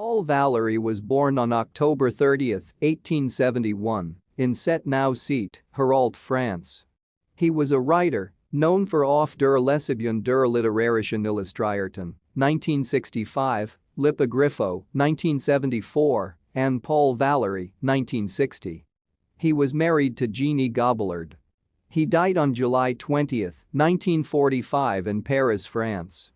Paul Valéry was born on October 30, 1871, in Set-Nau-Site, Hérault, France. He was a writer, known for Auf der Lesbian der literarischen Illustrierten, 1965, Lipogriffo, 1974, and Paul Valéry, 1960. He was married to Jeannie Gobillard. He died on July 20, 1945 in Paris, France.